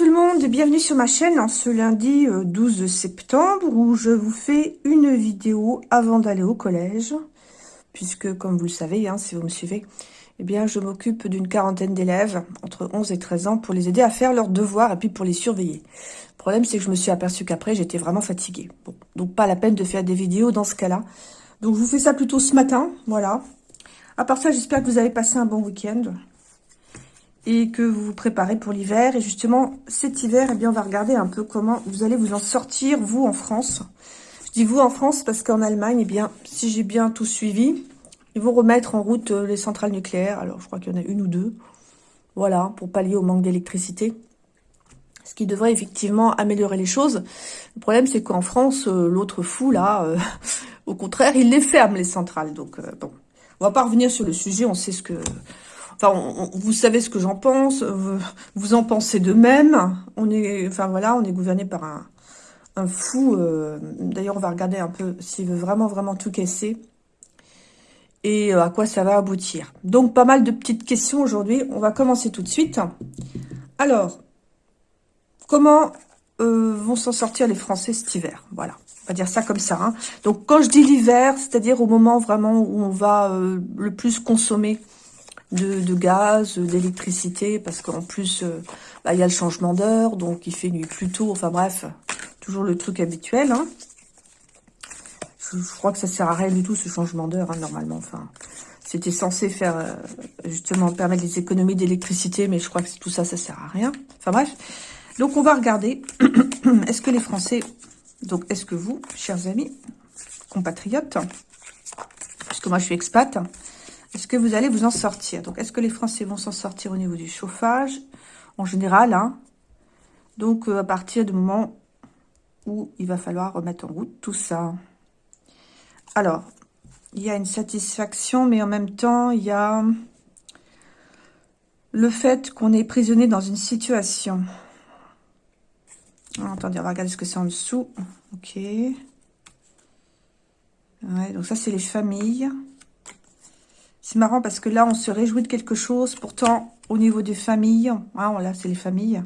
tout le monde et bienvenue sur ma chaîne en ce lundi 12 euh, septembre où je vous fais une vidéo avant d'aller au collège. Puisque comme vous le savez, hein, si vous me suivez, eh bien je m'occupe d'une quarantaine d'élèves entre 11 et 13 ans pour les aider à faire leurs devoirs et puis pour les surveiller. Le problème c'est que je me suis aperçu qu'après j'étais vraiment fatiguée. Donc pas la peine de faire des vidéos dans ce cas-là. Donc je vous fais ça plutôt ce matin, voilà. À part ça, j'espère que vous avez passé un bon week-end et que vous vous préparez pour l'hiver. Et justement, cet hiver, eh bien, on va regarder un peu comment vous allez vous en sortir, vous, en France. Je dis vous en France parce qu'en Allemagne, eh bien, si j'ai bien tout suivi, ils vont remettre en route euh, les centrales nucléaires. Alors, je crois qu'il y en a une ou deux. Voilà, pour pallier au manque d'électricité. Ce qui devrait effectivement améliorer les choses. Le problème, c'est qu'en France, euh, l'autre fou, là, euh, au contraire, il les ferme, les centrales. Donc, bon, on va pas revenir sur le sujet. On sait ce que Enfin, vous savez ce que j'en pense, vous, en pensez de même. On est, enfin voilà, on est gouverné par un, fou. Euh, d'ailleurs, on va regarder un peu s'il veut vraiment, vraiment tout casser et euh, à quoi ça va aboutir. Donc, pas mal de petites questions aujourd'hui. On va commencer tout de suite. Alors, comment euh, vont s'en sortir les Français cet hiver? Voilà, on va dire ça comme ça. Hein. Donc, quand je dis l'hiver, c'est-à-dire au moment vraiment où on va le plus consommer de, gaz, d'électricité, parce qu'en plus, euh, bah, il y a le changement d'heure, donc il fait nuit plus tôt, enfin bref, toujours le truc habituel. Hein. Je, crois que ça sert à rien du tout, ce changement d'heure, hein, normalement. C'était censé faire, euh, justement, permettre les économies d'électricité, mais je crois que tout ça, ça sert à rien. Enfin bref, donc on va regarder, est-ce que les Français, donc est-ce que vous, chers amis, compatriotes, puisque moi je suis expat, est-ce que vous allez vous en sortir? Donc, est-ce que les Français vont s'en sortir au niveau du chauffage? En général, hein. Donc, euh, à partir du moment où il va falloir remettre en route tout ça. Alors, il y a une satisfaction, mais en même temps, il y a le fait qu'on est prisonnier dans une situation. Ah, attendez, on va regarder ce que c'est en dessous. Ok. Ouais, donc ça, c'est les familles. C'est marrant parce que là, on se réjouit de quelque chose. Pourtant, au niveau des familles, hein, là, c'est les familles,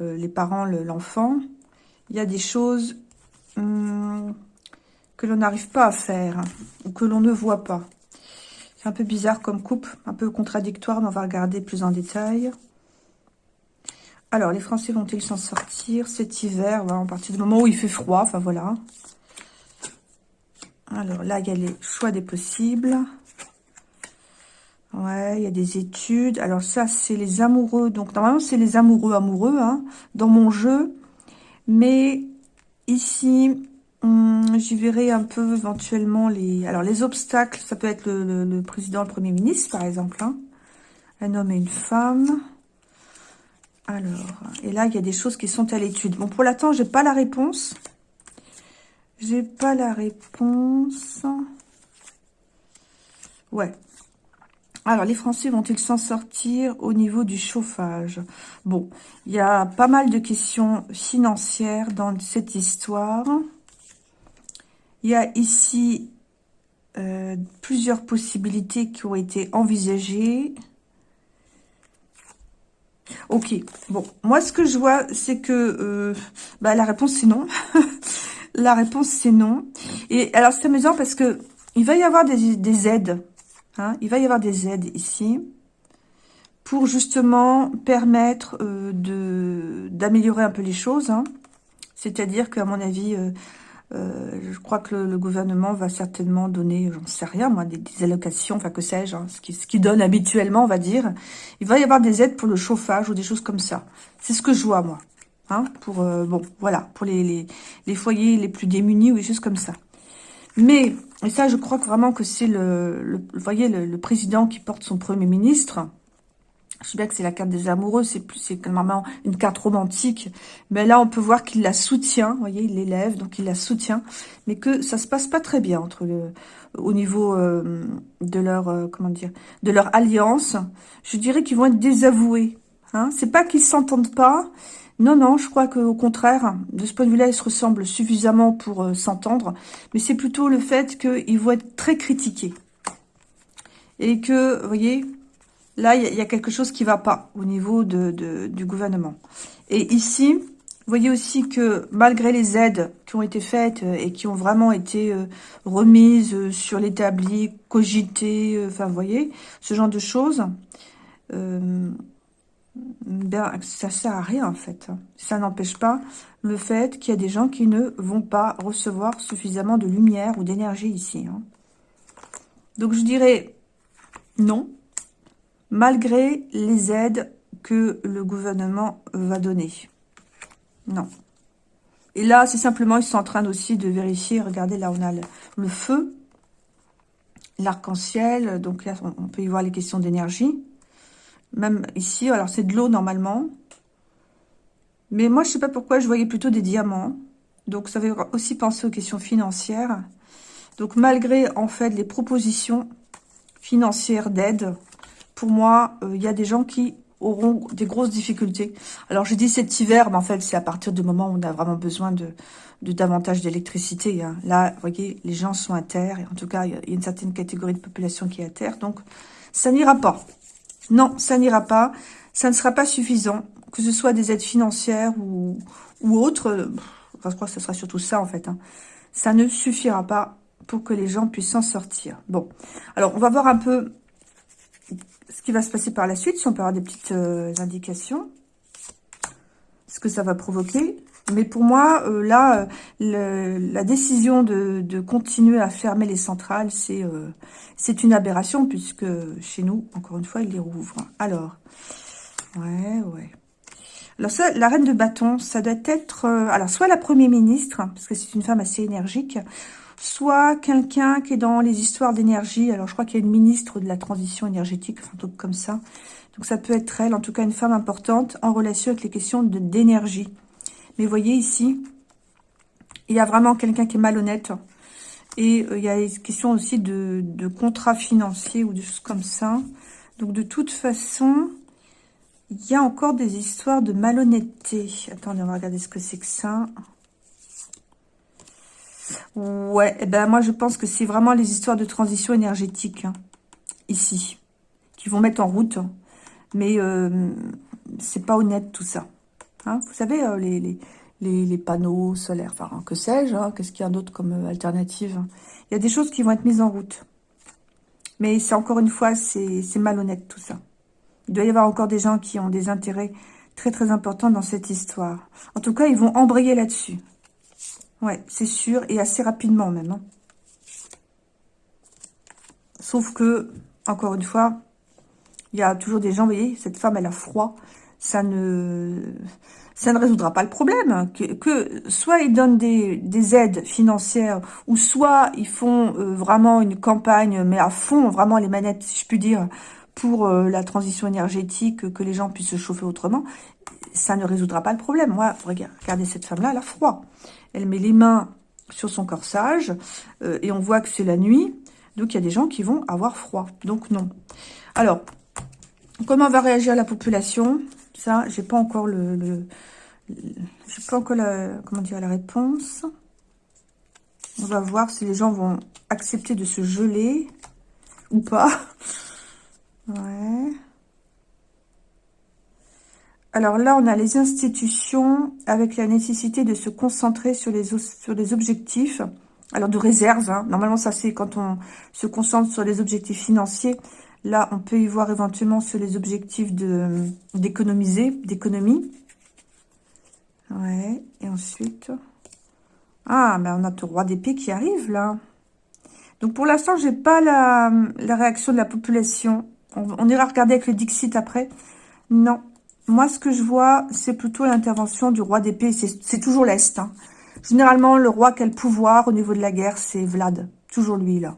euh, les parents, l'enfant, il y a des choses hum, que l'on n'arrive pas à faire ou que l'on ne voit pas. C'est un peu bizarre comme coupe, un peu contradictoire, mais on va regarder plus en détail. Alors, les Français vont-ils s'en sortir cet hiver? En partir du moment où il fait froid, enfin voilà. Alors là, il y a les choix des possibles. Ouais, il y a des études. Alors ça, c'est les amoureux. Donc normalement, c'est les amoureux amoureux hein, dans mon jeu. Mais ici, hum, j'y verrai un peu éventuellement les... Alors les obstacles, ça peut être le, président, le premier ministre, par exemple. Hein. Un homme et une femme. Alors, et là, il y a des choses qui sont à l'étude. Bon, pour l'instant, j'ai pas la réponse. J'ai pas la réponse. Ouais, alors, les Français vont-ils s'en sortir au niveau du chauffage? Bon, il y a pas mal de questions financières dans cette histoire. Il y a ici euh, plusieurs possibilités qui ont été envisagées. Ok, bon, moi ce que je vois, c'est que euh, bah, la réponse c'est non. la réponse c'est non. Et alors c'est amusant parce que il va y avoir des aides Hein, il va y avoir des aides ici pour justement permettre euh, d'améliorer un peu les choses. Hein. C'est-à-dire qu'à mon avis, euh, euh, je crois que le, gouvernement va certainement donner, j'en sais rien, moi, des, allocations, enfin que sais-je, hein, ce qu'il qui donne habituellement, on va dire. Il va y avoir des aides pour le chauffage ou des choses comme ça. C'est ce que je vois, moi. Pour, bon, voilà, pour les, les, les foyers les plus démunis ou des choses comme ça. Mais, et ça, je crois vraiment que c'est le, voyez, le, président qui porte son premier ministre. Je sais bien que c'est la carte des amoureux, c'est plus, c'est vraiment une carte romantique. Mais là, on peut voir qu'il la soutient, vous voyez, il l'élève, donc il la soutient. Mais que ça se passe pas très bien entre le, au niveau euh, de leur, euh, comment dire, de leur alliance. Je dirais qu'ils vont être désavoués. Hein. C'est pas qu'ils s'entendent pas, non, non, je crois qu'au contraire, de ce point de vue-là, ils se ressemblent suffisamment pour euh, s'entendre. Mais c'est plutôt le fait qu'ils vont être très critiqués. Et que, vous voyez, Là, il y, a quelque chose qui va pas au niveau du gouvernement. Et ici, vous voyez aussi que malgré les aides qui ont été faites euh, et qui ont vraiment été euh, remises sur l'établi, cogitées, enfin, vous voyez, ce genre de choses, ben, ça sert à rien, en fait. Ça n'empêche pas le fait qu'il y a des gens qui ne vont pas recevoir suffisamment de lumière ou d'énergie ici. Hein. Donc, je dirais non malgré les aides que le gouvernement va donner. Non. Et là, c'est simplement, ils sont en train aussi de vérifier. Regardez, là, on a le, feu, l'arc-en-ciel. Donc là, on, peut y voir les questions d'énergie. Même ici, alors c'est de l'eau normalement. Mais moi, je sais pas pourquoi, je voyais plutôt des diamants. Donc ça veut aussi penser aux questions financières. Donc malgré, en fait, les propositions financières d'aide, pour moi, il euh, y a des gens qui auront des grosses difficultés. Alors, je dis cet hiver, mais en fait, c'est à partir du moment où on a vraiment besoin de, de davantage d'électricité. Hein. Là, vous voyez, les gens sont à terre, et en tout cas, il y a une certaine catégorie de population qui est à terre, donc ça n'ira pas. Non, ça n'ira pas. Ça ne sera pas suffisant, que ce soit des aides financières ou, autres. Je crois que ce sera surtout ça, en fait. Hein. Ça ne suffira pas pour que les gens puissent s'en sortir. Bon, alors, on va voir un peu ce qui va se passer par la suite, si on peut avoir des petites euh, indications, ce que ça va provoquer. Mais pour moi, euh, là, euh, la décision de, continuer à fermer les centrales, c'est une aberration, puisque chez nous, encore une fois, ils les rouvrent. Alors, ouais, ouais. Alors ça, la reine de bâton, ça doit être, alors soit la première ministre, parce que c'est une femme assez énergique, soit quelqu'un qui est dans les histoires d'énergie. Alors, je crois qu'il y a une ministre de la transition énergétique, un truc comme ça. Donc, ça peut être elle, en tout cas une femme importante, en relation avec les questions d'énergie. Mais voyez ici, il y a vraiment quelqu'un qui est malhonnête. Et euh, il y a des questions aussi de, de contrats financiers ou de choses comme ça. Donc, de toute façon, il y a encore des histoires de malhonnêteté. Attendez, on va regarder ce que c'est que ça. Ouais, eh ben moi je pense que c'est vraiment les histoires de transition énergétique, hein, ici, qui vont mettre en route. Mais euh, c'est pas honnête tout ça. Hein. Vous savez, euh, les, les, les, panneaux solaires, enfin, que sais-je, hein, qu'est-ce qu'il y a d'autre comme euh, alternative? Il y a des choses qui vont être mises en route. Mais c'est encore une fois, c'est malhonnête tout ça. Il doit y avoir encore des gens qui ont des intérêts très très importants dans cette histoire. En tout cas, ils vont embrayer là-dessus. Ouais, c'est sûr, et assez rapidement même. Hein. Sauf que, encore une fois, il y a toujours des gens, vous voyez, cette femme, elle a froid. Ça ne, résoudra pas le problème. Que, soit ils donnent des, aides financières, ou soit ils font euh, vraiment une campagne, mais à fond, vraiment les manettes, si je puis dire, pour euh, la transition énergétique, que les gens puissent se chauffer autrement, ça ne résoudra pas le problème. Moi, regardez cette femme-là, elle a froid. Elle met les mains sur son corsage euh, et on voit que c'est la nuit. Donc, il y a des gens qui vont avoir froid. Donc, non. Alors, comment va réagir la population? Ça, j'ai pas encore le... le, j'ai pas encore la, comment dire, la réponse. On va voir si les gens vont accepter de se geler ou pas. Ouais. Alors là, on a les institutions avec la nécessité de se concentrer sur les, sur les objectifs. Alors de réserve, hein. normalement ça c'est quand on se concentre sur les objectifs financiers. Là, on peut y voir éventuellement sur les objectifs d'économiser, d'économie. Ouais, et ensuite... Ah, ben on a le roi d'épée qui arrive là. Donc pour l'instant, j'ai pas la, réaction de la population. On, on ira regarder avec le Dixit après. Non, moi, ce que je vois, c'est plutôt l'intervention du roi d'épée. C'est toujours l'Est. Hein. Généralement, le roi qui a le pouvoir au niveau de la guerre, c'est Vlad. Toujours lui, là.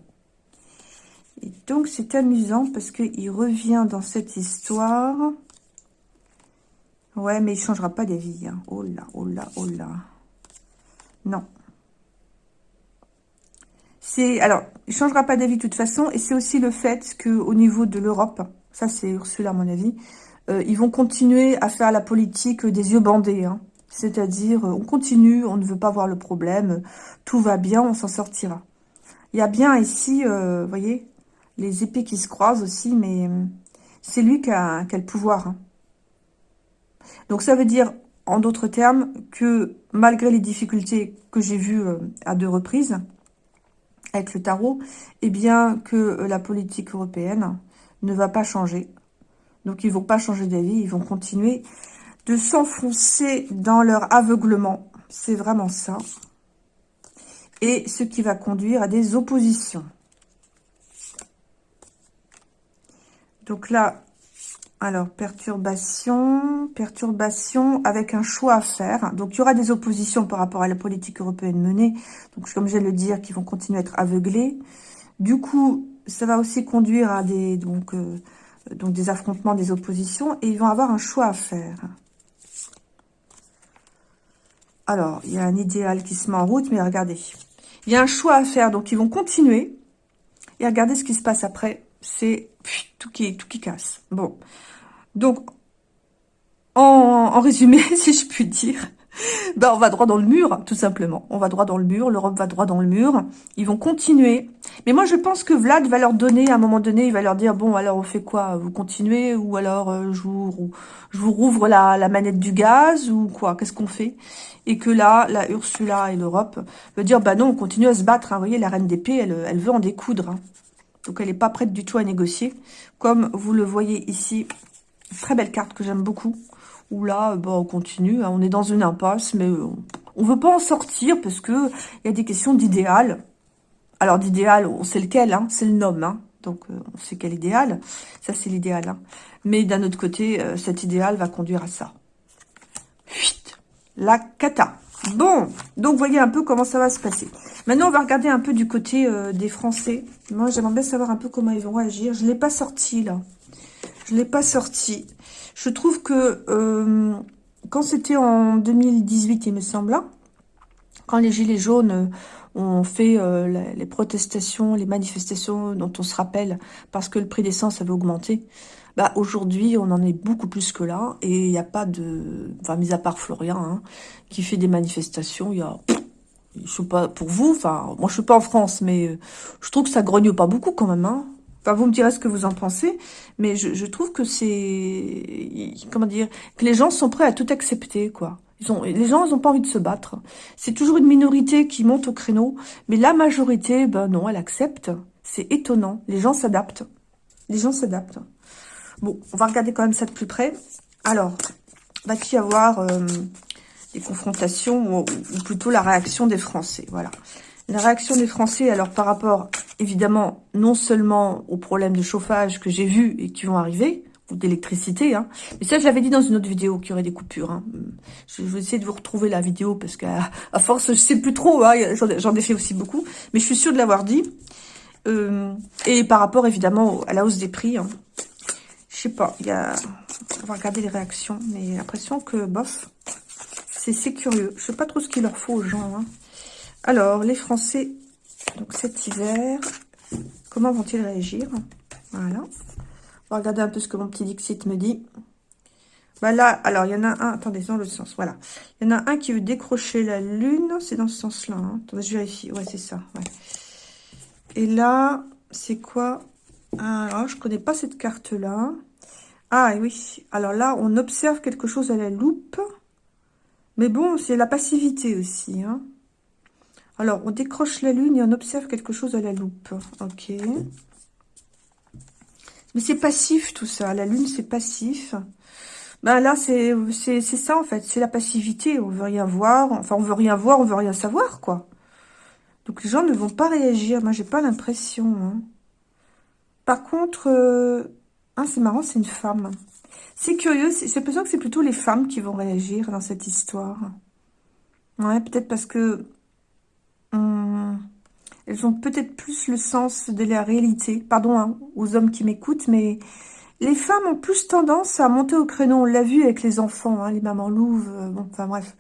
Et donc, c'est amusant parce qu'il revient dans cette histoire. Ouais, mais il ne changera pas d'avis. Hein. Oh là, oh là, oh là. Non. C'est Alors, il ne changera pas d'avis de toute façon. Et c'est aussi le fait qu'au niveau de l'Europe, ça c'est Ursula à mon avis, euh, ils vont continuer à faire la politique des yeux bandés. Hein. C'est-à-dire, euh, on continue, on ne veut pas voir le problème, tout va bien, on s'en sortira. Il y a bien ici, euh, vous voyez, les épées qui se croisent aussi, mais c'est lui qui a, qui a, le pouvoir. Hein. Donc ça veut dire, en d'autres termes, que malgré les difficultés que j'ai vues euh, à deux reprises avec le tarot, eh bien que euh, la politique européenne ne va pas changer. Donc ils vont pas changer d'avis, ils vont continuer de s'enfoncer dans leur aveuglement. C'est vraiment ça. Et ce qui va conduire à des oppositions. Donc là, alors, perturbation, perturbation avec un choix à faire. Donc, il y aura des oppositions par rapport à la politique européenne menée. Donc, comme je viens de le dire, qui vont continuer à être aveuglés. Du coup, ça va aussi conduire à des, euh, des affrontements, des oppositions. Et ils vont avoir un choix à faire. Alors, il y a un idéal qui se met en route, mais regardez. Il y a un choix à faire, donc ils vont continuer. Et regardez ce qui se passe après. C'est tout qui, tout qui casse. Bon. Donc, en, résumé, si je puis dire, ben on va droit dans le mur, tout simplement. On va droit dans le mur, l'Europe va droit dans le mur. Ils vont continuer. Mais moi, je pense que Vlad va leur donner, à un moment donné, il va leur dire, bon, alors on fait quoi? Vous continuez Ou alors euh, je, vous, rouvre la, manette du gaz Ou quoi? Qu'est-ce qu'on fait? Et que là, la Ursula et l'Europe veut dire, bah non, on continue à se battre. Hein. Vous voyez, la reine d'épée, elle, elle veut en découdre. Hein. Donc, elle n'est pas prête du tout à négocier. Comme vous le voyez ici, très belle carte que j'aime beaucoup. Où là, bah, on continue. Hein. on est dans une impasse, mais on ne veut pas en sortir parce que il y a des questions d'idéal. Alors, d'idéal, on sait lequel, hein, c'est le nom. Hein. donc, euh, on sait quel idéal. Ça, c'est l'idéal. Mais d'un autre côté, euh, cet idéal va conduire à ça. Fuite. La cata. Bon, donc voyez un peu comment ça va se passer. Maintenant, on va regarder un peu du côté euh, des Français. Moi, j'aimerais bien savoir un peu comment ils vont agir. Je ne l'ai pas sorti, là. Je ne l'ai pas sorti. Je trouve que euh, quand c'était en 2018, il me semble, hein, quand les Gilets jaunes euh, ont fait les protestations, les manifestations dont on se rappelle, parce que le prix d'essence avait augmenté, bah, aujourd'hui, on en est beaucoup plus que là. Et il n'y a pas de... Enfin, mis à part Florian, hein, qui fait des manifestations, il y a... Je sais pas, pour vous, enfin, moi je suis pas en France, mais euh, je trouve que ça grogne pas beaucoup quand même, hein. Enfin, vous me direz ce que vous en pensez, mais je, je trouve que c'est... Comment dire Que les gens sont prêts à tout accepter, quoi. Ils ont, les gens, ils n'ont pas envie de se battre. C'est toujours une minorité qui monte au créneau, mais la majorité, ben non, elle accepte. C'est étonnant. Les gens s'adaptent. Les gens s'adaptent. Bon, on va regarder quand même ça de plus près. Alors, va-t-il y avoir euh, des confrontations ou, plutôt la réaction des Français? Voilà. La réaction des Français, alors par rapport, évidemment, non seulement aux problèmes de chauffage que j'ai vus et qui vont arriver, ou d'électricité, hein. Mais ça, je l'avais dit dans une autre vidéo qu'il y aurait des coupures. Hein. Je vais essayer de vous retrouver la vidéo parce qu'à à force, je sais plus trop. Hein, J'en ai fait aussi beaucoup, mais je suis sûre de l'avoir dit. Euh, et par rapport, évidemment, à la hausse des prix. Hein. Je sais pas, il y a... On va regarder les réactions, mais l'impression que, bof, c'est curieux. Je sais pas trop ce qu'il leur faut aux gens. Hein. Alors, les Français, donc cet hiver, comment vont-ils réagir? Voilà. On va regarder un peu ce que mon petit Dixit me dit. Bah là, alors, il y en a un, attendez, dans le sens, voilà. Il y en a un qui veut décrocher la lune, c'est dans ce sens-là. Hein. Attendez, je vérifie, ouais, c'est ça, Et là, c'est quoi? Alors, je connais pas cette carte-là. Ah oui, alors là, on observe quelque chose à la loupe. Mais bon, c'est la passivité aussi. Hein. Alors, on décroche la lune et on observe quelque chose à la loupe. Ok. Mais c'est passif tout ça. La lune, c'est passif. Ben là, c'est ça en fait. C'est la passivité. On veut rien voir. Enfin, on veut rien voir, on veut rien savoir, quoi. Donc les gens ne vont pas réagir. Moi, j'ai pas l'impression. Hein. Par contre, euh, ah, c'est marrant, c'est une femme. C'est curieux, j'ai l'impression que c'est plutôt les femmes qui vont réagir dans cette histoire. Ouais, peut-être parce que hum, elles ont peut-être plus le sens de la réalité. Pardon hein, aux hommes qui m'écoutent, mais les femmes ont plus tendance à monter au créneau. On l'a vu avec les enfants, hein, les mamans louves. Euh, bon, enfin bref,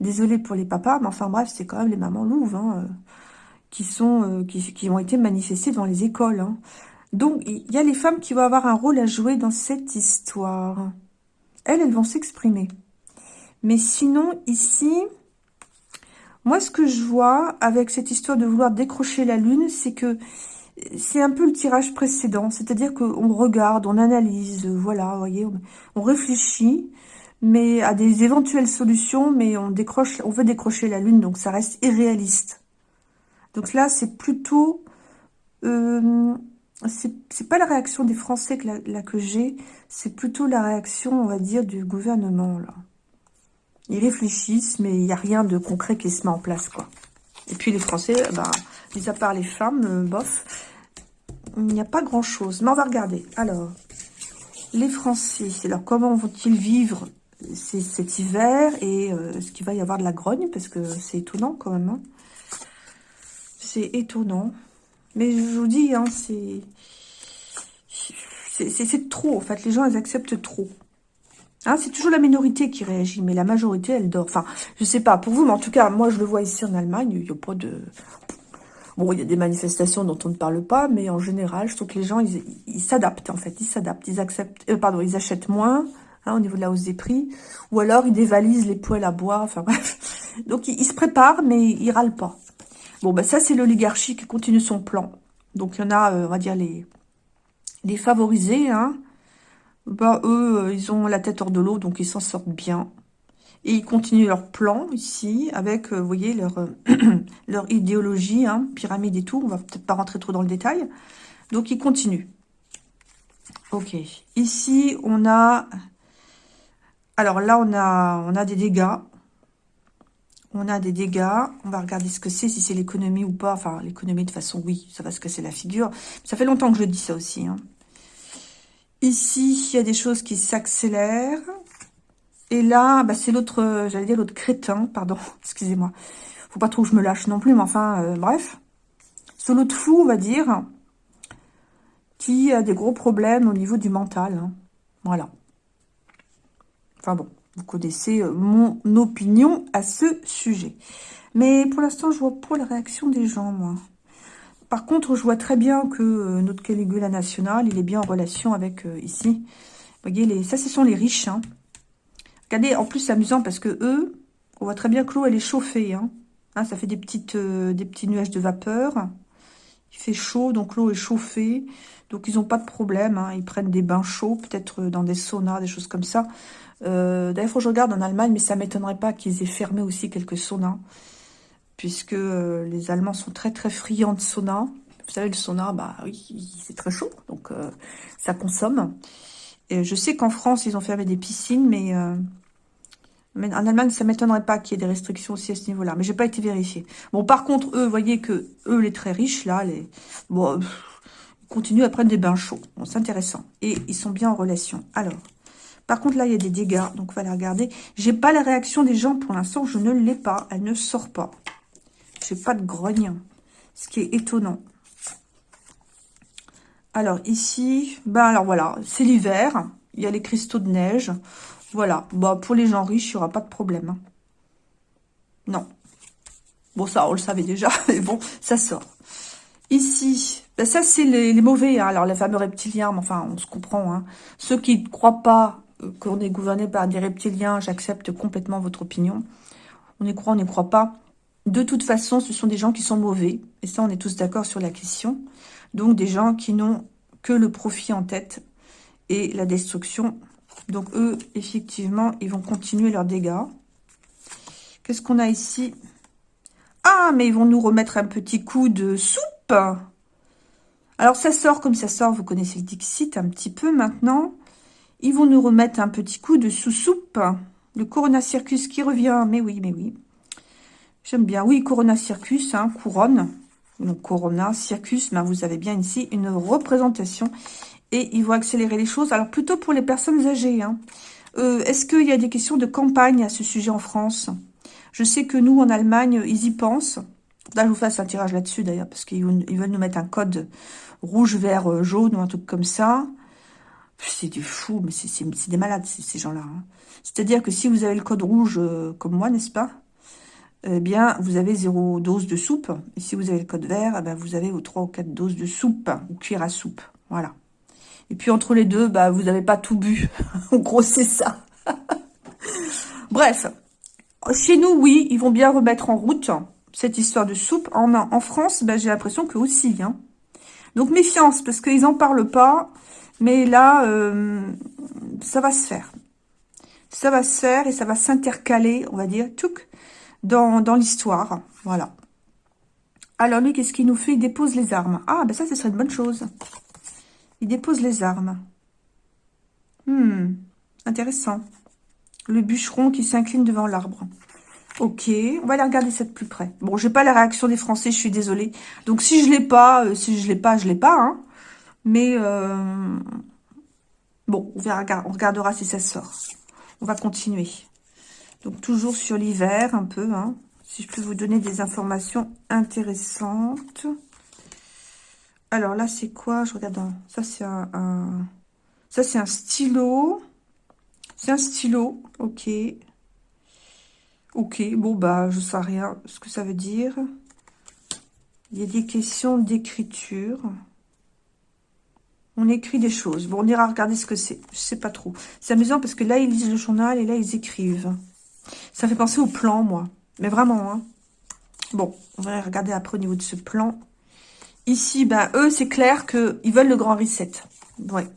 désolé pour les papas, mais enfin bref, c'est quand même les mamans louves hein, euh, qui sont qui, qui, ont été manifestées dans les écoles. Donc, il y a les femmes qui vont avoir un rôle à jouer dans cette histoire. Elles, elles vont s'exprimer. Mais sinon, ici, moi, ce que je vois avec cette histoire de vouloir décrocher la lune, c'est que c'est un peu le tirage précédent, c'est-à-dire qu'on regarde, on analyse, voilà, vous voyez, on réfléchit, mais à des éventuelles solutions, mais on veut décrocher la lune, donc ça reste irréaliste. Donc là, c'est plutôt, euh, c'est pas la réaction des Français que, j'ai, c'est plutôt la réaction, on va dire, du gouvernement, là. Ils réfléchissent, mais il n'y a rien de concret qui se met en place, quoi. Et puis les Français, bah, mis à part les femmes, euh, bof, il n'y a pas grand-chose. Mais on va regarder. Alors, les Français, alors comment vont-ils vivre cet hiver et euh, est-ce qu'il va y avoir de la grogne? Parce que c'est étonnant quand même. Hein. c'est étonnant. Mais je vous dis, hein, c'est... C'est trop, en fait. Les gens, ils acceptent trop. Hein, c'est toujours la minorité qui réagit, mais la majorité, elle dort. Enfin, je sais pas pour vous, mais en tout cas, moi, je le vois ici en Allemagne, il n'y a pas de... Bon, il y a des manifestations dont on ne parle pas, mais en général, je trouve que les gens, ils s'adaptent, en fait. Ils s'adaptent, ils acceptent... Euh, pardon, ils achètent moins, hein, au niveau de la hausse des prix, ou alors ils dévalisent les poêles à bois, enfin bref. Donc, ils, se préparent, mais ils râlent pas. Bon, ben ça, c'est l'oligarchie qui continue son plan. Donc, il y en a, euh, on va dire, les, favorisés, hein, bah, eux, euh, ils ont la tête hors de l'eau, donc ils s'en sortent bien. Et ils continuent leur plan ici, avec, euh, vous voyez, leur, leur idéologie, hein, pyramide et tout. On va peut-être pas rentrer trop dans le détail. Donc, ils continuent. Ok. Ici, on a... Alors là, on a, on a des dégâts. On a des dégâts. On va regarder ce que c'est, si c'est l'économie ou pas. Enfin, l'économie, de façon, oui, ça va se casser la figure. Ça fait longtemps que je dis ça aussi. Hein. Ici, il y a des choses qui s'accélèrent. Et là, bah, c'est l'autre, j'allais dire l'autre crétin, pardon, excusez-moi. Faut pas trop que je me lâche non plus, mais enfin, euh, bref. C'est l'autre fou, on va dire, qui a des gros problèmes au niveau du mental. Hein. Voilà. Enfin bon, vous connaissez euh, mon opinion à ce sujet. Mais pour l'instant, je vois pas la réaction des gens, moi. Par contre, je vois très bien que euh, notre Caligula national, il est bien en relation avec euh, ici. Vous voyez, ça, ce sont les riches. Hein. Regardez, en plus, c'est amusant parce que eux, on voit très bien que l'eau, elle est chauffée. Hein. Hein, ça fait des, des petits nuages de vapeur. Il fait chaud, donc l'eau est chauffée. Donc, ils n'ont pas de problème. Ils prennent des bains chauds, peut-être dans des saunas, des choses comme ça. D'ailleurs, faut que je regarde en Allemagne, mais ça ne m'étonnerait pas qu'ils aient fermé aussi quelques saunas puisque euh, les Allemands sont très très friands de sauna. Vous savez, le sauna, bah oui, c'est très chaud, donc euh, ça consomme. Et je sais qu'en France, ils ont fermé des piscines, mais, euh, en Allemagne, ça m'étonnerait pas qu'il y ait des restrictions aussi à ce niveau-là. Mais j'ai pas été vérifié. Bon, par contre, eux, voyez que eux, les très riches, là, les bon, ils continuent à prendre des bains chauds. C'est intéressant. Et ils sont bien en relation. Alors, par contre, là, il y a des dégâts, donc on va les regarder. J'ai pas la réaction des gens pour l'instant, je ne l'ai pas. Elle ne sort pas. J'ai pas de grogne, ce qui est étonnant. Alors ici, ben alors voilà, c'est l'hiver. Il y a les cristaux de neige. Voilà, bah pour les gens riches, il n'y aura pas de problème. Hein. Non. Bon, ça, on le savait déjà, mais bon, ça sort. Ici, ben ça, c'est les, mauvais. Hein. Alors, les fameux reptiliens, mais enfin, on se comprend. Hein. Ceux qui ne croient pas qu'on est gouverné par des reptiliens, j'accepte complètement votre opinion. On y croit, on n'y croit pas. De toute façon, ce sont des gens qui sont mauvais. Et ça, on est tous d'accord sur la question. Donc, des gens qui n'ont que le profit en tête et la destruction. Donc, eux, effectivement, ils vont continuer leurs dégâts. Qu'est-ce qu'on a ici? Ah, mais ils vont nous remettre un petit coup de soupe Alors, ça sort comme ça sort. Vous connaissez le Dixit un petit peu maintenant. Ils vont nous remettre un petit coup de sous-soupe. Le Corona Circus qui revient. Mais oui, mais oui. J'aime bien. Oui, Corona Circus, hein, couronne. Donc, Corona Circus, ben, vous avez bien ici une représentation. Et ils vont accélérer les choses. Alors, plutôt pour les personnes âgées. Hein. Euh, est-ce qu'il y a des questions de campagne à ce sujet en France? Je sais que nous, en Allemagne, ils y pensent. Là, je vous fasse un tirage là-dessus, d'ailleurs, parce qu'ils veulent nous mettre un code rouge, vert, euh, jaune ou un truc comme ça. C'est du fou, mais c'est des malades, ces, gens-là. Hein. C'est-à-dire que si vous avez le code rouge, euh, comme moi, n'est-ce pas eh bien, vous avez zéro dose de soupe. Et si vous avez le code vert, eh ben, vous avez vos 3 ou 4 doses de soupe, ou cuire à soupe. Voilà. Et puis, entre les deux, bah, vous n'avez pas tout bu. en gros, c'est ça. Bref. Chez nous, oui, ils vont bien remettre en route cette histoire de soupe. En, en France, bah, j'ai l'impression que aussi. Hein. Donc méfiance, parce qu'ils n'en parlent pas. Mais là, euh, ça va se faire. Ça va se faire et ça va s'intercaler, on va dire, tchouk, dans, l'histoire. Voilà. Alors lui, qu'est-ce qu'il nous fait? Il dépose les armes. Ah, ben ça, ce serait une bonne chose. Il dépose les armes. Hmm, intéressant. Le bûcheron qui s'incline devant l'arbre. Ok, on va aller regarder ça de plus près. Bon, j'ai pas la réaction des Français, je suis désolée. Donc si je l'ai pas, euh, si je l'ai pas, je l'ai pas. Hein. Mais euh, bon, on, verra, regardera si ça sort. On va continuer. Donc toujours sur l'hiver un peu. Hein, si je peux vous donner des informations intéressantes. Alors là, c'est quoi? Je regarde. Ça, c'est un, ça c'est un stylo. C'est un stylo. Ok. Ok, bon, bah, je sais rien ce que ça veut dire. Il y a des questions d'écriture. On écrit des choses. Bon, on ira regarder ce que c'est. Je sais pas trop. C'est amusant parce que là, ils lisent le journal et là, ils écrivent. Ça fait penser au plan, moi. Mais vraiment, hein. Bon, on va regarder après au niveau de ce plan. Ici, ben, eux, c'est clair qu'ils veulent le grand reset. Ouais.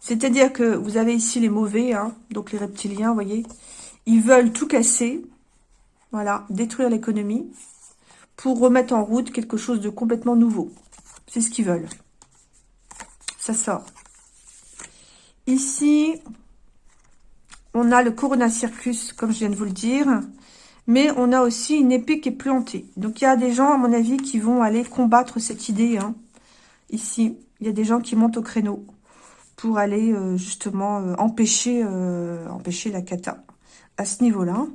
C'est-à-dire que vous avez ici les mauvais, hein, donc les reptiliens, vous voyez. Ils veulent tout casser. Voilà, détruire l'économie pour remettre en route quelque chose de complètement nouveau. C'est ce qu'ils veulent. Ça sort. Ici, on a le Corona Circus, comme je viens de vous le dire. Mais on a aussi une épée qui est plantée. Donc, il y a des gens, à mon avis, qui vont aller combattre cette idée. Hein. Ici, il y a des gens qui montent au créneau pour aller, euh, justement, euh, empêcher, euh, empêcher la cata à ce niveau-là.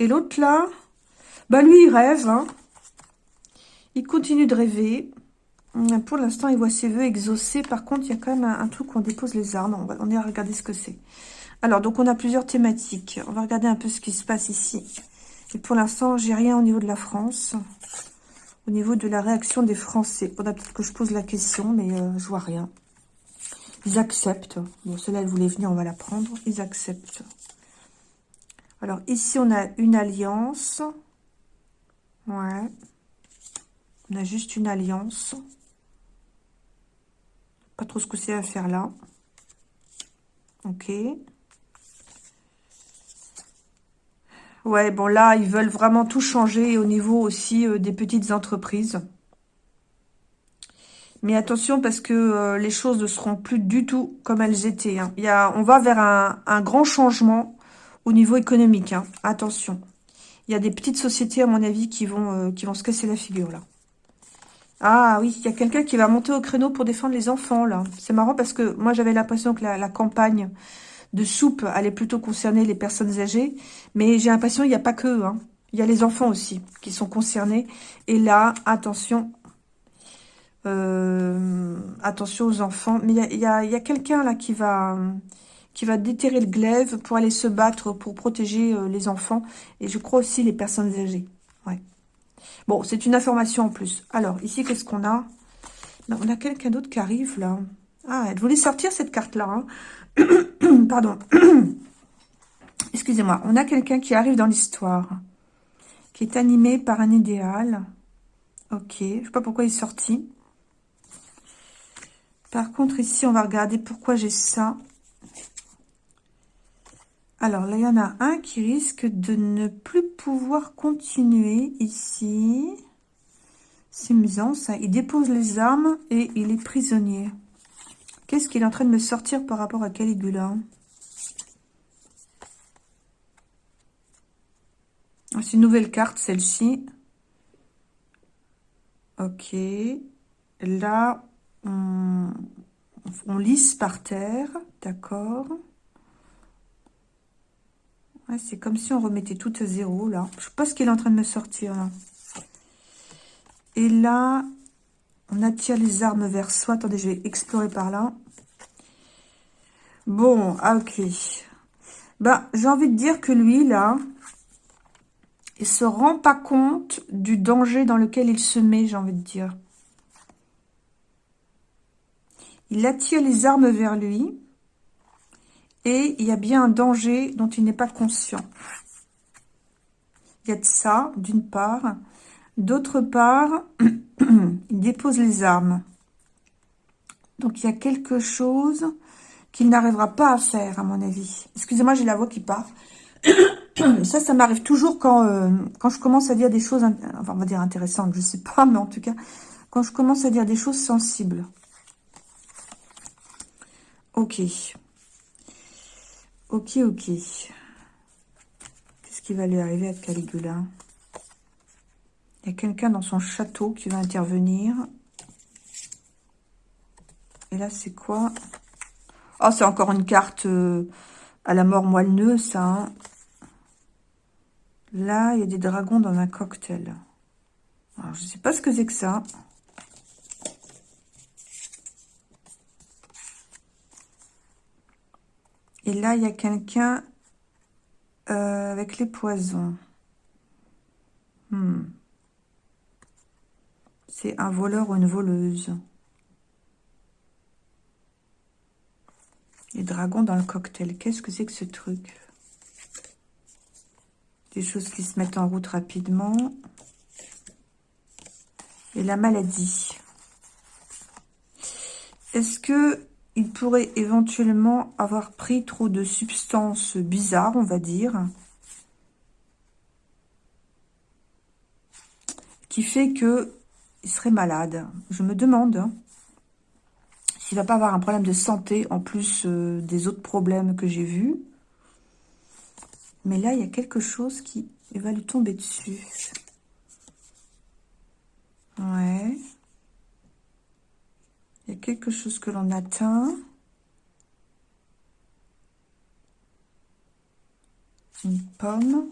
Et l'autre là, bah lui il rêve. Hein. Il continue de rêver. Pour l'instant, il voit ses voeux exaucés. Par contre, il y a quand même un, truc où on dépose les armes. On, va, est à regarder ce que c'est. Alors, donc on a plusieurs thématiques. On va regarder un peu ce qui se passe ici. Et pour l'instant, j'ai rien au niveau de la France. Au niveau de la réaction des Français. On a peut-être que je pose la question, mais euh, je vois rien. Ils acceptent. Bon, celle-là, elle voulait venir, on va la prendre. Ils acceptent. Alors, ici, on a une alliance. Ouais. On a juste une alliance. Pas trop ce que c'est à faire là. Ok. Ouais, bon là, ils veulent vraiment tout changer au niveau aussi euh, des petites entreprises. Mais attention parce que euh, les choses ne seront plus du tout comme elles étaient. Hein. Il y a, on va vers un, un grand changement au niveau économique. Hein. Attention. Il y a des petites sociétés, à mon avis, qui vont, euh, qui vont se casser la figure, là. Ah oui, il y a quelqu'un qui va monter au créneau pour défendre les enfants, là. C'est marrant parce que moi, j'avais l'impression que la, campagne de soupe allait plutôt concerner les personnes âgées. Mais j'ai l'impression qu'il n'y a pas que. Hein. Il y a les enfants aussi qui sont concernés. Et là, attention. Euh, attention aux enfants. Mais il y a, y a quelqu'un là qui va qui va déterrer le glaive pour aller se battre pour protéger euh, les enfants et je crois aussi les personnes âgées. Ouais. Bon, c'est une information en plus. Alors, ici, qu'est-ce qu'on a? Ben, On a quelqu'un d'autre qui arrive là. Ah, elle voulait sortir cette carte-là. Hein. Pardon. Excusez-moi. On a quelqu'un qui arrive dans l'histoire, qui est animé par un idéal. Ok, je ne sais pas pourquoi il est sorti. Par contre, ici, on va regarder pourquoi j'ai ça. Alors là, il y en a un qui risque de ne plus pouvoir continuer ici. C'est amusant ça. Il dépose les armes et il est prisonnier. Qu'est-ce qu'il est en train de me sortir par rapport à Caligula? Ah, C'est une nouvelle carte, celle-ci. Ok. Là, on, on lisse par terre. D'accord c'est comme si on remettait tout à zéro, là. Je sais pas ce qu'il est en train de me sortir. Et là, on attire les armes vers soi. Attendez, je vais explorer par là. Bon, ah, ok. Bah, j'ai envie de dire que lui, là, il se rend pas compte du danger dans lequel il se met, j'ai envie de dire. Il attire les armes vers lui. Et il y a bien un danger dont il n'est pas conscient. Il y a de ça, d'une part. D'autre part, il dépose les armes. Donc, il y a quelque chose qu'il n'arrivera pas à faire, à mon avis. Excusez-moi, j'ai la voix qui part. ça, ça m'arrive toujours quand, euh, quand je commence à dire des choses, enfin, on va dire intéressantes, je sais pas, mais en tout cas, quand je commence à dire des choses sensibles. Ok. Ok, ok. Qu'est-ce qui va lui arriver à Caligula? Il y a quelqu'un dans son château qui va intervenir. Et là, c'est quoi? Oh, c'est encore une carte euh, à la mort moelleuse, ça. Hein. Là, il y a des dragons dans un cocktail. Alors, je ne sais pas ce que c'est que ça. Et là, il y a quelqu'un euh, avec les poisons. Hmm. C'est un voleur ou une voleuse. Les dragons dans le cocktail. Qu'est-ce que c'est que ce truc? Des choses qui se mettent en route rapidement. Et la maladie. Est-ce que il pourrait éventuellement avoir pris trop de substances bizarres, on va dire, qui fait que il serait malade. Je me demande s'il va pas avoir un problème de santé en plus euh, des autres problèmes que j'ai vus. Mais là, il y a quelque chose qui va lui tomber dessus. Ouais. Quelque chose que l'on atteint. Une pomme.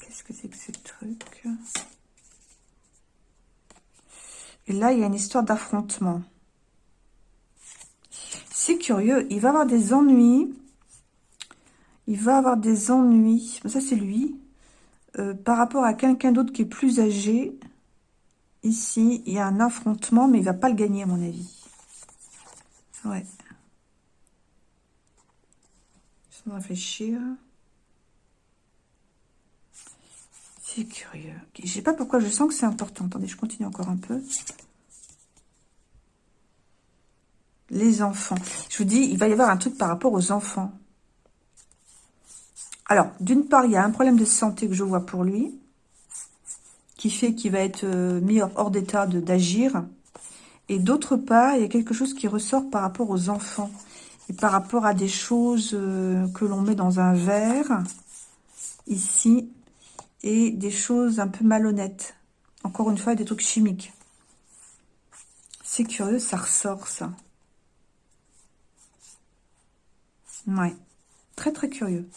Qu'est-ce que c'est que ce truc? Et là, il y a une histoire d'affrontement. C'est curieux. Il va avoir des ennuis. Il va avoir des ennuis. Ça, c'est lui. Euh, par rapport à quelqu'un d'autre qui est plus âgé. Ici, il y a un affrontement, mais il va pas le gagner, à mon avis. Ouais. Je vais réfléchir. C'est curieux. Je Je sais pas pourquoi je sens que c'est important. Attendez, je continue encore un peu. Les enfants. Je vous dis, il va y avoir un truc par rapport aux enfants. Alors, d'une part, il y a un problème de santé que je vois pour lui qui fait qu'il va être euh, mis hors d'état d'agir. Et d'autre part, il y a quelque chose qui ressort par rapport aux enfants. Et par rapport à des choses euh, que l'on met dans un verre, ici, et des choses un peu malhonnêtes. Encore une fois, des trucs chimiques. C'est curieux, ça ressort, ça. Ouais, très très curieux.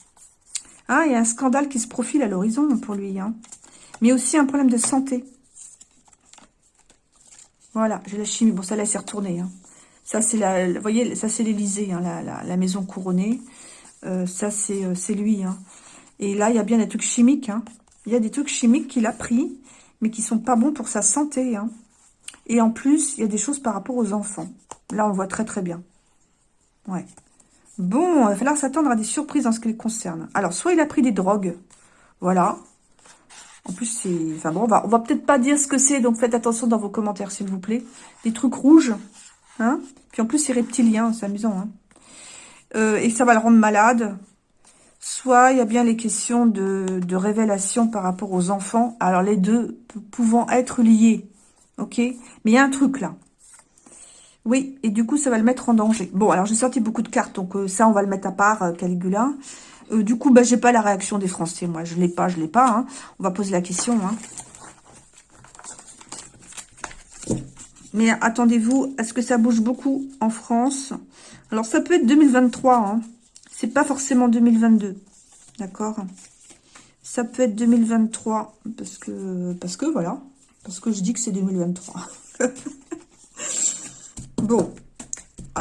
Ah, il y a un scandale qui se profile à l'horizon pour lui, hein mais aussi un problème de santé. Voilà, j'ai la chimie. Bon, ça là, c'est. Hein. Ça, c'est la, voyez, ça, c'est l'Elysée, hein, la, maison couronnée. Euh, ça, euh, c'est lui. Hein. Et là, il y a bien des trucs chimiques. Il y a des trucs chimiques qu'il a pris, mais qui sont pas bons pour sa santé. Et en plus, il y a des choses par rapport aux enfants. Là, on le voit très, très bien. Ouais. Bon, il va falloir s'attendre à des surprises en ce qui le concerne. Alors, soit il a pris des drogues. Voilà. En plus, c'est... Enfin bon, on va, va peut-être pas dire ce que c'est, donc faites attention dans vos commentaires, s'il vous plaît. Des trucs rouges, hein Puis en plus, c'est reptilien, c'est amusant, hein euh, Et ça va le rendre malade. Soit il y a bien les questions de, de révélation par rapport aux enfants. Alors, les deux pouvant être liés, ok Mais il y a un truc, là. Oui, et du coup, ça va le mettre en danger. Bon, alors j'ai sorti beaucoup de cartes, donc euh, ça, on va le mettre à part, euh, Caligula. Euh, du coup, bah, j'ai pas la réaction des Français, moi. Je l'ai pas, je l'ai pas. Hein. On va poser la question. Hein. Mais attendez-vous, est-ce que ça bouge beaucoup en France? Alors, ça peut être 2023. Hein. C'est pas forcément 2022. D'accord? Ça peut être 2023. Parce que, parce que, voilà. Parce que je dis que c'est 2023. bon.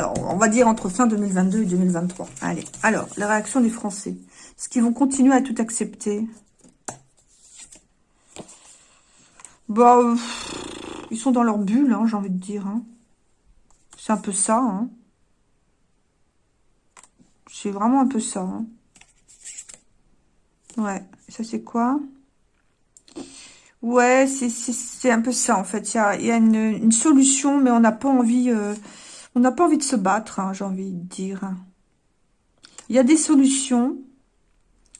On va dire entre fin 2022 et 2023. Allez, alors, la réaction des Français. Est-ce qu'ils vont continuer à tout accepter? Bah, ils sont dans leur bulle, hein, j'ai envie de dire. Hein. C'est un peu ça. Hein. C'est vraiment un peu ça. Ouais, ça c'est quoi? Ouais, c'est un peu ça, en fait. Il y a, y a une, solution, mais on n'a pas envie... Euh, on n'a pas envie de se battre, hein, j'ai envie de dire. Il y a des solutions.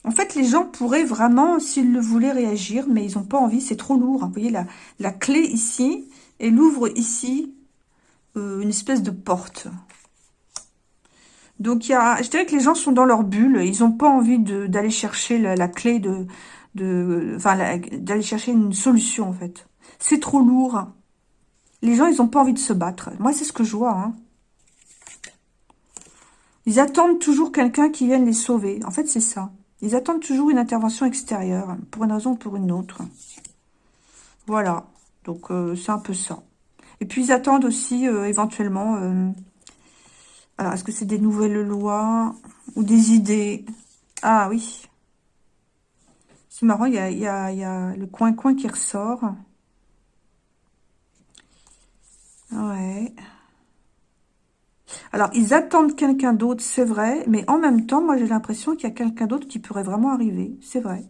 En fait, les gens pourraient vraiment, s'ils le voulaient, réagir, mais ils n'ont pas envie, c'est trop lourd. Vous voyez, la, clé ici, elle ouvre ici euh, une espèce de porte. Donc, il y a, je dirais que les gens sont dans leur bulle. Ils n'ont pas envie d'aller chercher la, clé de... de enfin, d'aller chercher une solution, en fait. C'est trop lourd. Les gens, ils n'ont pas envie de se battre. Moi, c'est ce que je vois. Hein. Ils attendent toujours quelqu'un qui vienne les sauver. En fait, c'est ça. Ils attendent toujours une intervention extérieure, pour une raison ou pour une autre. Voilà. Donc, euh, c'est un peu ça. Et puis, ils attendent aussi, euh, éventuellement... Euh, alors, est-ce que c'est des nouvelles lois ou des idées? Ah, oui. C'est marrant, il y a, y, y a le coin-coin qui ressort. Ouais. Alors, ils attendent quelqu'un d'autre, c'est vrai, mais en même temps, moi, j'ai l'impression qu'il y a quelqu'un d'autre qui pourrait vraiment arriver, c'est vrai.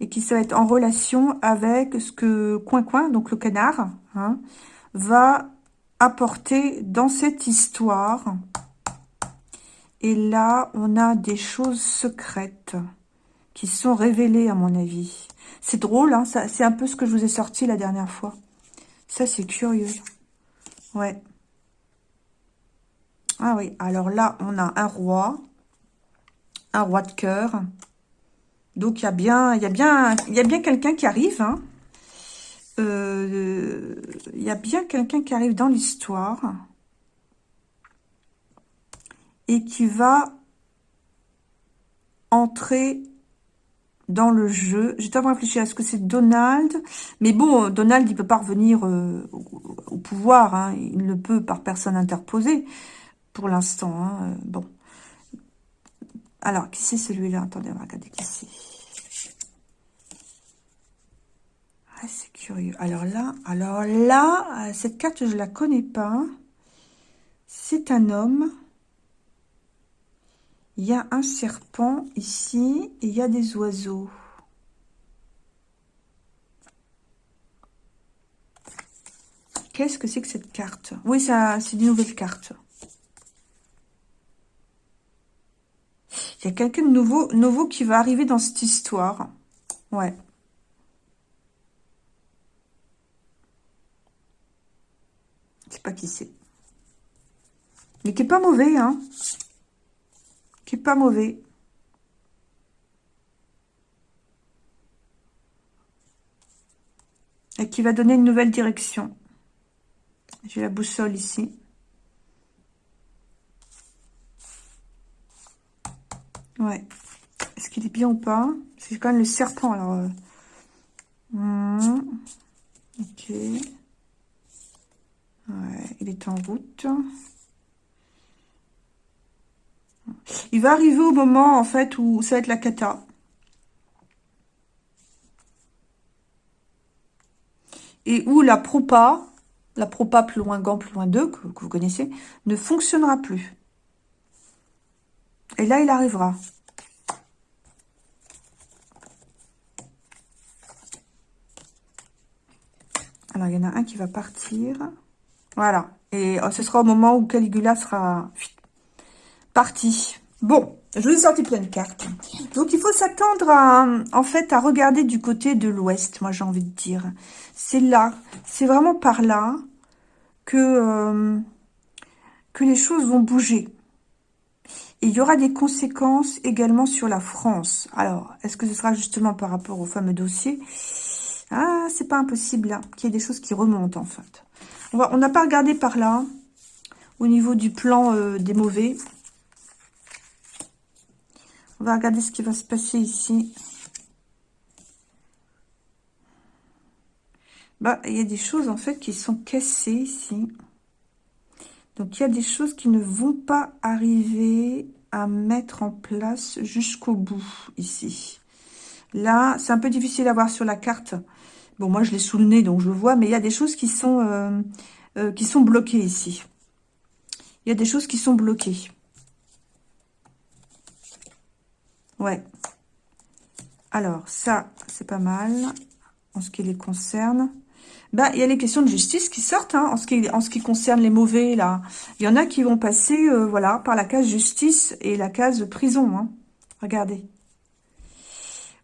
Et qui va être en relation avec ce que Coin-Coin, donc le canard, hein, va apporter dans cette histoire. Et là, on a des choses secrètes qui sont révélées, à mon avis. C'est drôle, hein, c'est un peu ce que je vous ai sorti la dernière fois. Ça, c'est curieux. Ouais. Ah oui, alors là, on a un roi, un roi de cœur. Donc, il y a bien, y a bien, bien quelqu'un qui arrive. Hein. Euh, il y a bien quelqu'un qui arrive dans l'histoire et qui va entrer dans le jeu. J'ai tellement réfléchi à ce que c'est Donald. Mais bon, Donald, il peut pas revenir euh, au, pouvoir. Hein. Il ne peut par personne interposée pour l'instant. Hein, euh, bon. Alors, qui c'est celui-là? Attendez, on va regarder qui c'est. Ah, c'est curieux. Alors là, alors là, euh, cette carte, je la connais pas. C'est un homme. Il y a un serpent ici et il y a des oiseaux. Qu'est-ce que c'est que cette carte? Oui, ça, c'est une nouvelle carte. Il y a quelqu'un de nouveau, nouveau qui va arriver dans cette histoire. Ouais. Je sais pas qui c'est. Mais qui est pas mauvais, hein? Qui pas mauvais. Et qui va donner une nouvelle direction. J'ai la boussole ici. Ouais. Est-ce qu'il est bien ou pas? C'est quand même le serpent, alors... Euh. Hmm. Ok. Ouais, il est en route. Il va arriver au moment, en fait, où ça va être la cata. Et où la propa, la propa plus loin gant, plus loin 2, que vous connaissez, ne fonctionnera plus. Et là, il arrivera. Alors, il y en a un qui va partir. Voilà. Et euh, ce sera au moment où Caligula sera Bon, je vous ai sorti plein de cartes. Donc, il faut s'attendre à, en fait, à regarder du côté de l'ouest, moi, j'ai envie de dire. C'est là, c'est vraiment par là que, euh, les choses vont bouger. Et il y aura des conséquences également sur la France. Alors, est-ce que ce sera justement par rapport au fameux dossier? Ah, c'est pas impossible hein, qu'il y ait des choses qui remontent en fait. On n'a pas regardé par là, au niveau du plan euh, des mauvais. On va regarder ce qui va se passer ici. Bah, il y a des choses en fait qui sont cassées ici. Donc, il y a des choses qui ne vont pas arriver à mettre en place jusqu'au bout, ici. Là, c'est un peu difficile à voir sur la carte. Bon, moi, je l'ai sous le nez, donc je le vois, mais il y a des choses qui sont, euh, euh, qui sont bloquées ici. Il y a des choses qui sont bloquées. Ouais. Alors, ça, c'est pas mal. en ce qui les concerne. Bah, il y a les questions de justice qui sortent, hein, en, ce qui, concerne les mauvais, là. Il y en a qui vont passer, euh, voilà, par la case justice et la case prison, hein. Regardez.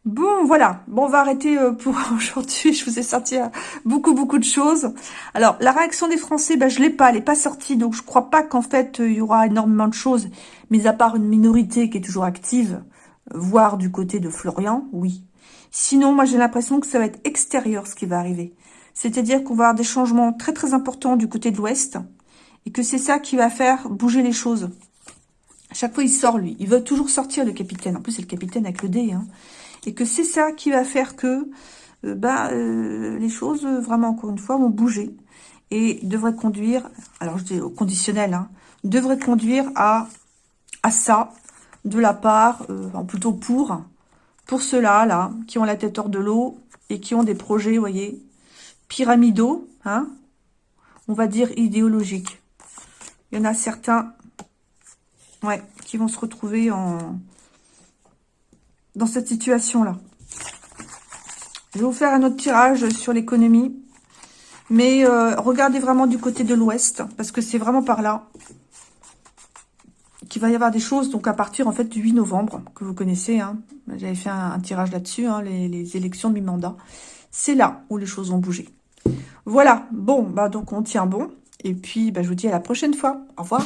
Bon, voilà. Bon, on va arrêter euh, pour aujourd'hui. Je vous ai sorti euh, beaucoup, beaucoup de choses. Alors, la réaction des Français, ben, je l'ai pas. Elle n'est pas sortie. Donc, je crois pas qu'en fait, il y aura énormément de choses. Mais à part une minorité qui est toujours active, voire du côté de Florian, oui. Sinon, moi, j'ai l'impression que ça va être extérieur ce qui va arriver. C'est-à-dire qu'on va avoir des changements très très importants du côté de l'Ouest et que c'est ça qui va faire bouger les choses. À chaque fois, il sort, lui. Il veut toujours sortir, le capitaine. En plus, c'est le capitaine avec le dé. Hein. Et que c'est ça qui va faire que euh, bah, euh, les choses, vraiment, encore une fois, vont bouger. Et devrait conduire, alors je dis au conditionnel, hein, devrait conduire à, à ça de la part, euh, plutôt pour, pour ceux-là, là, qui ont la tête hors de l'eau et qui ont des projets, vous voyez, pyramidaux, hein, on va dire idéologiques. Il y en a certains ouais, qui vont se retrouver en dans cette situation-là. Je vais vous faire un autre tirage sur l'économie. Mais euh, regardez vraiment du côté de l'ouest, parce que c'est vraiment par là qu'il va y avoir des choses, donc à partir en fait du 8 novembre, que vous connaissez. Hein. J'avais fait un, tirage là-dessus, hein, les, élections de mi-mandat. C'est là où les choses vont bouger. Voilà, bon, bah donc on tient bon. Et puis, bah, je vous dis à la prochaine fois. Au revoir.